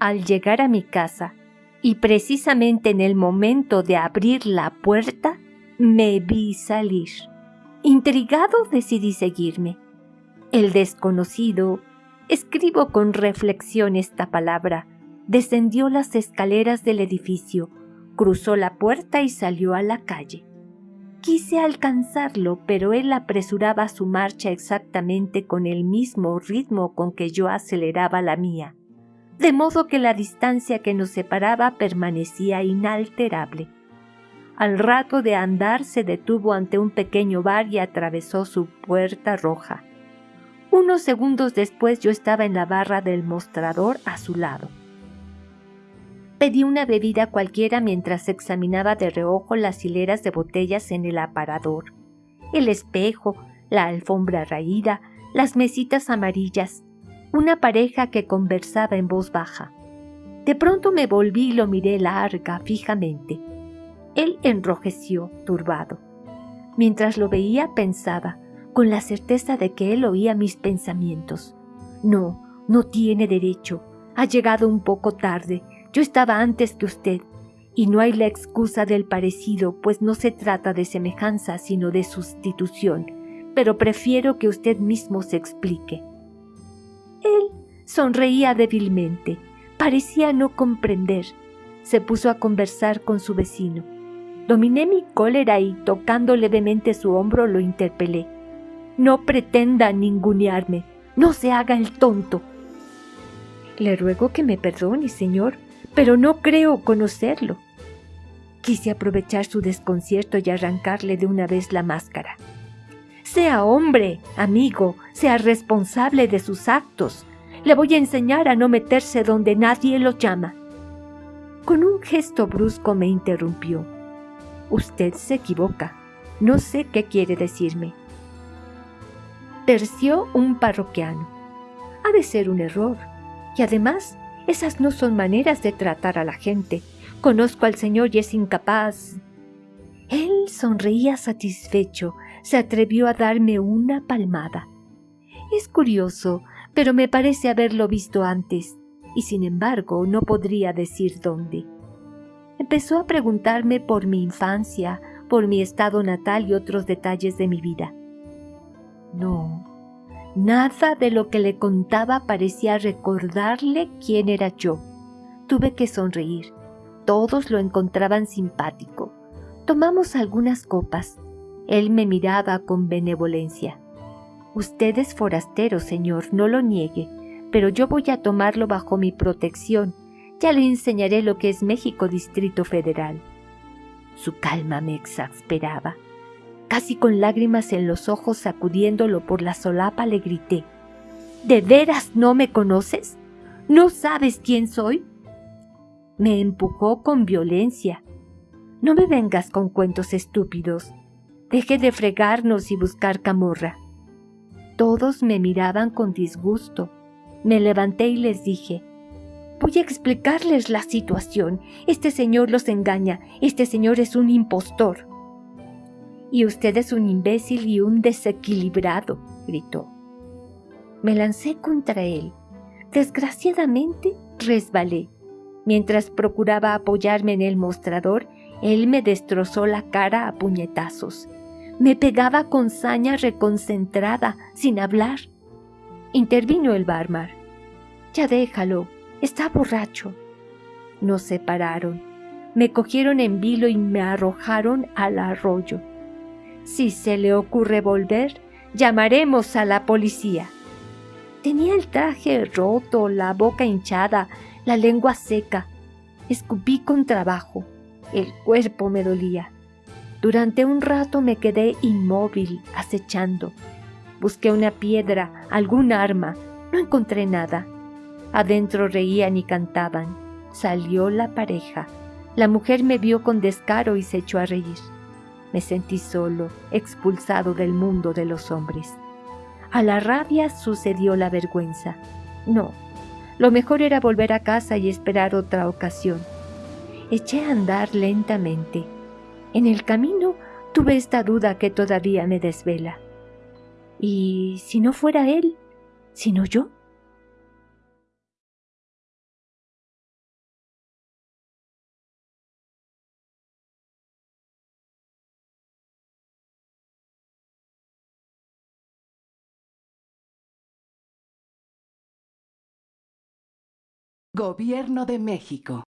Al llegar a mi casa, y precisamente en el momento de abrir la puerta, me vi salir. Intrigado decidí seguirme. El desconocido, escribo con reflexión esta palabra, descendió las escaleras del edificio, cruzó la puerta y salió a la calle. Quise alcanzarlo, pero él apresuraba su marcha exactamente con el mismo ritmo con que yo aceleraba la mía, de modo que la distancia que nos separaba permanecía inalterable. Al rato de andar se detuvo ante un pequeño bar y atravesó su puerta roja. Unos segundos después yo estaba en la barra del mostrador a su lado. Pedí una bebida cualquiera mientras examinaba de reojo las hileras de botellas en el aparador, el espejo, la alfombra raída, las mesitas amarillas, una pareja que conversaba en voz baja. De pronto me volví y lo miré larga, fijamente. Él enrojeció, turbado. Mientras lo veía pensaba, con la certeza de que él oía mis pensamientos. No, no tiene derecho. Ha llegado un poco tarde. Yo estaba antes que usted, y no hay la excusa del parecido, pues no se trata de semejanza, sino de sustitución, pero prefiero que usted mismo se explique. Sonreía débilmente, parecía no comprender. Se puso a conversar con su vecino. Dominé mi cólera y, tocando levemente su hombro, lo interpelé. No pretenda ningunearme, no se haga el tonto. Le ruego que me perdone, señor, pero no creo conocerlo. Quise aprovechar su desconcierto y arrancarle de una vez la máscara. Sea hombre, amigo, sea responsable de sus actos. Le voy a enseñar a no meterse donde nadie lo llama. Con un gesto brusco me interrumpió. Usted se equivoca. No sé qué quiere decirme. Terció un parroquiano. Ha de ser un error. Y además esas no son maneras de tratar a la gente. Conozco al Señor y es incapaz. Él sonreía satisfecho, se atrevió a darme una palmada. Es curioso, pero me parece haberlo visto antes, y sin embargo no podría decir dónde. Empezó a preguntarme por mi infancia, por mi estado natal y otros detalles de mi vida. No, Nada de lo que le contaba parecía recordarle quién era yo. Tuve que sonreír. Todos lo encontraban simpático. Tomamos algunas copas. Él me miraba con benevolencia. Usted es forastero, señor, no lo niegue, pero yo voy a tomarlo bajo mi protección. Ya le enseñaré lo que es México Distrito Federal. Su calma me exasperaba. Casi con lágrimas en los ojos sacudiéndolo por la solapa le grité, ¿De veras no me conoces? ¿No sabes quién soy? Me empujó con violencia. No me vengas con cuentos estúpidos. Deje de fregarnos y buscar camorra. Todos me miraban con disgusto. Me levanté y les dije, Voy a explicarles la situación. Este señor los engaña. Este señor es un impostor. Y usted es un imbécil y un desequilibrado, gritó. Me lancé contra él. Desgraciadamente, resbalé. Mientras procuraba apoyarme en el mostrador, él me destrozó la cara a puñetazos. Me pegaba con saña reconcentrada, sin hablar. Intervino el barmar. Ya déjalo, está borracho. Nos separaron. Me cogieron en vilo y me arrojaron al arroyo. Si se le ocurre volver, llamaremos a la policía. Tenía el traje roto, la boca hinchada, la lengua seca. Escupí con trabajo. El cuerpo me dolía. Durante un rato me quedé inmóvil, acechando. Busqué una piedra, algún arma. No encontré nada. Adentro reían y cantaban. Salió la pareja. La mujer me vio con descaro y se echó a reír. Me sentí solo, expulsado del mundo de los hombres. A la rabia sucedió la vergüenza. No, lo mejor era volver a casa y esperar otra ocasión. Eché a andar lentamente. En el camino tuve esta duda que todavía me desvela. ¿Y si no fuera él, sino yo? Gobierno de México.